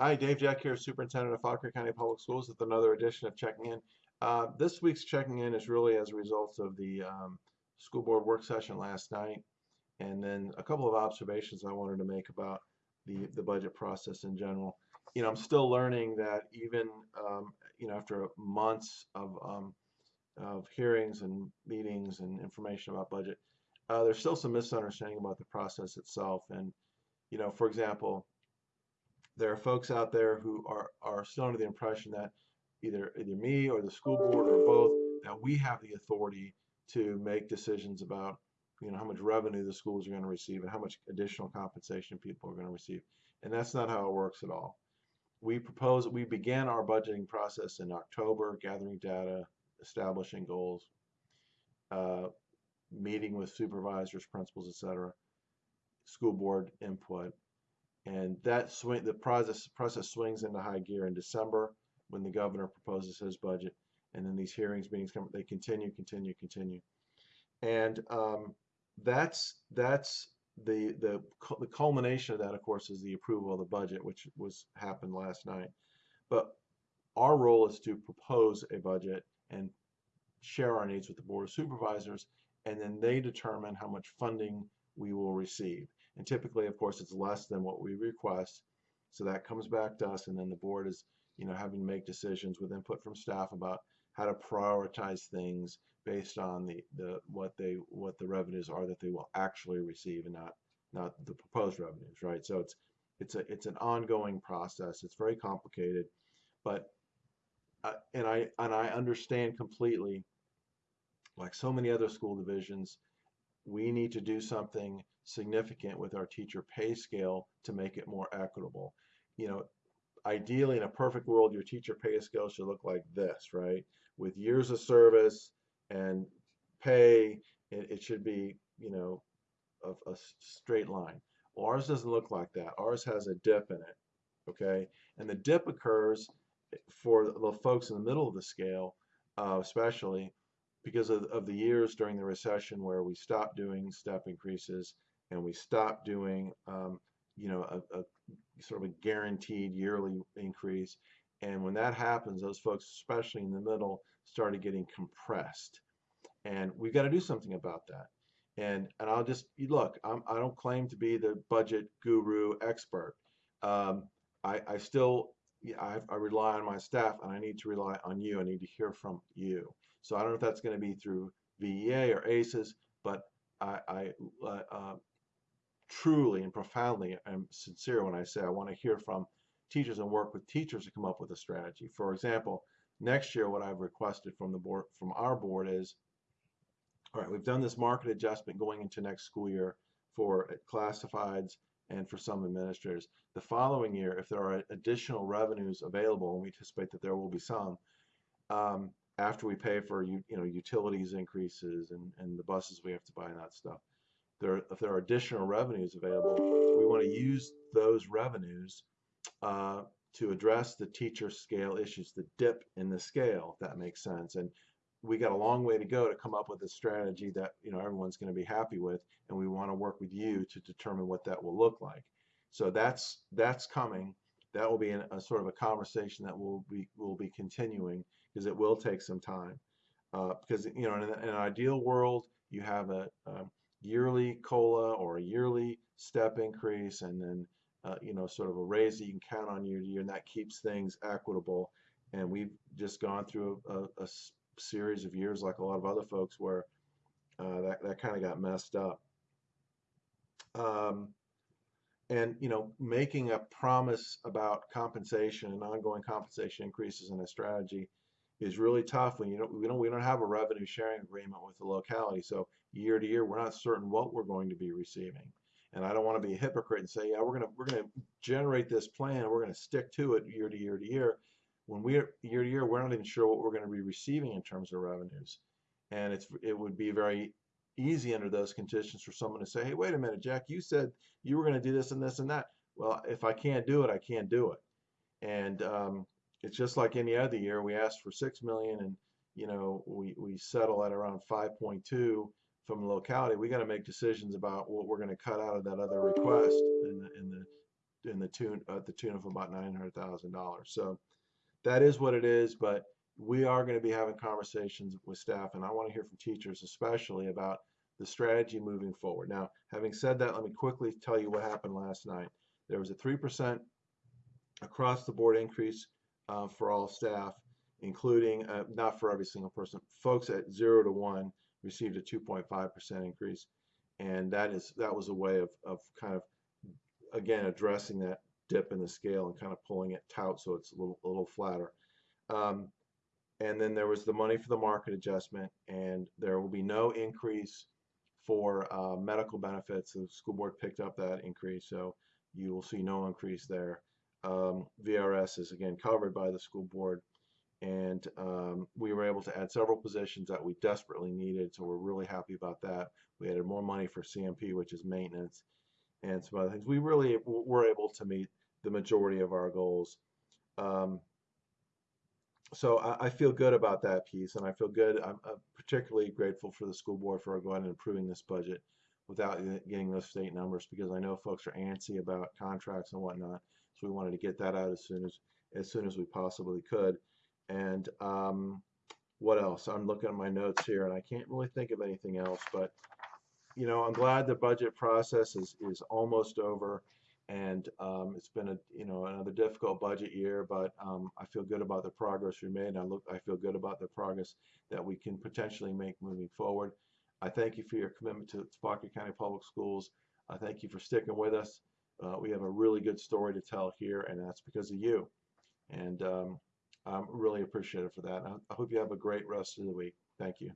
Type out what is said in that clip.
Hi, Dave Jeck here, Superintendent of Fauquier County Public Schools with another edition of Checking In. Uh, this week's Checking In is really as a result of the um, school board work session last night and then a couple of observations I wanted to make about the, the budget process in general. You know, I'm still learning that even, um, you know, after months of, um, of hearings and meetings and information about budget, uh, there's still some misunderstanding about the process itself. And, you know, for example, there are folks out there who are, are still under the impression that either either me or the school board or both that we have the authority to make decisions about you know how much revenue the schools are going to receive and how much additional compensation people are going to receive. And that's not how it works at all. We propose we began our budgeting process in October gathering data establishing goals uh, meeting with supervisors principals etc school board input and that swing the process process swings into high gear in December when the governor proposes his budget, and then these hearings meetings come. They continue, continue, continue, and um, that's that's the the the culmination of that, of course, is the approval of the budget, which was happened last night. But our role is to propose a budget and share our needs with the board of supervisors, and then they determine how much funding we will receive. And typically, of course, it's less than what we request. So that comes back to us, and then the board is, you know, having to make decisions with input from staff about how to prioritize things based on the, the what they what the revenues are that they will actually receive and not not the proposed revenues, right? So it's it's a it's an ongoing process. It's very complicated, but uh, and I and I understand completely. Like so many other school divisions, we need to do something significant with our teacher pay scale to make it more equitable. You know, ideally in a perfect world, your teacher pay scale should look like this, right? With years of service and pay, it, it should be, you know, a, a straight line. Ours doesn't look like that. Ours has a dip in it, okay? And the dip occurs for the folks in the middle of the scale, uh, especially because of, of the years during the recession where we stopped doing step increases and we stopped doing um, you know a, a, sort of a guaranteed yearly increase. And when that happens those folks especially in the middle started getting compressed. And we've got to do something about that. And and I'll just look I'm, I don't claim to be the budget guru expert. Um, I, I still I, I rely on my staff and I need to rely on you I need to hear from you so I don't know if that's going to be through VEA or ACES but I, I uh, uh truly and profoundly am sincere when I say I want to hear from teachers and work with teachers to come up with a strategy. For example, next year what I've requested from the board from our board is all right, we've done this market adjustment going into next school year for classifieds and for some administrators. The following year, if there are additional revenues available, and we anticipate that there will be some, um, after we pay for you know utilities increases and, and the buses we have to buy and that stuff, there, if there are additional revenues available, we want to use those revenues uh, to address the teacher scale issues, the dip in the scale, if that makes sense. And we got a long way to go to come up with a strategy that you know everyone's going to be happy with, and we want to work with you to determine what that will look like. So that's that's coming. That will be a, a sort of a conversation that will be will be continuing because it will take some time. Uh, because you know in, in, an ideal world you have a, a yearly COLA or a yearly step increase and then uh, you know sort of a raise that you can count on year to year and that keeps things equitable and we've just gone through a, a, a series of years like a lot of other folks where uh, that, that kind of got messed up um, and you know making a promise about compensation and ongoing compensation increases in a strategy is really tough when you don't we don't we don't have a revenue sharing agreement with the locality. So year to year, we're not certain what we're going to be receiving. And I don't want to be a hypocrite and say, yeah, we're gonna we're gonna generate this plan, we're gonna stick to it year to year to year. When we're year to year, we're not even sure what we're going to be receiving in terms of revenues. And it's it would be very easy under those conditions for someone to say, hey, wait a minute, Jeck, you said you were going to do this and this and that. Well, if I can't do it, I can't do it. And um, it's just like any other year. We asked for six million, and you know we we settle at around 5.2 from the locality. We got to make decisions about what we're going to cut out of that other request in the, in the in the tune at the tune of about nine hundred thousand dollars. So that is what it is, but we are going to be having conversations with staff, and I want to hear from teachers especially about the strategy moving forward. Now, having said that, let me quickly tell you what happened last night. There was a three percent across the board increase uh, for all staff, including uh, not for every single person. Folks at zero to one received a 2.5 percent increase, and that is that was a way of of kind of again addressing that dip in the scale and kind of pulling it out so it's a little a little flatter. Um, and then there was the money for the market adjustment, and there will be no increase for uh, medical benefits. The school board picked up that increase, so you will see no increase there. Um, VRS is again covered by the school board, and um, we were able to add several positions that we desperately needed, so we're really happy about that. We added more money for CMP, which is maintenance, and some other things. We really were able to meet the majority of our goals. Um, so I, I, feel good about that piece, and I feel good. I'm, particularly grateful for the school board for going and improving this budget without getting those state numbers because I know folks are antsy about contracts and whatnot. So we wanted to get that out as soon as as soon as we possibly could. And um, what else? I'm looking at my notes here, and I can't really think of anything else. But you know, I'm glad the budget process is is almost over and um, it's been a you know another difficult budget year, but um, I feel good about the progress we made. I look, I feel good about the progress that we can potentially make moving forward. I thank you for your commitment to Fauquier County Public Schools. I thank you for sticking with us. Uh, we have a really good story to tell here, and that's because of you. And um, I'm really appreciative for that. I hope you have a great rest of the week. Thank you.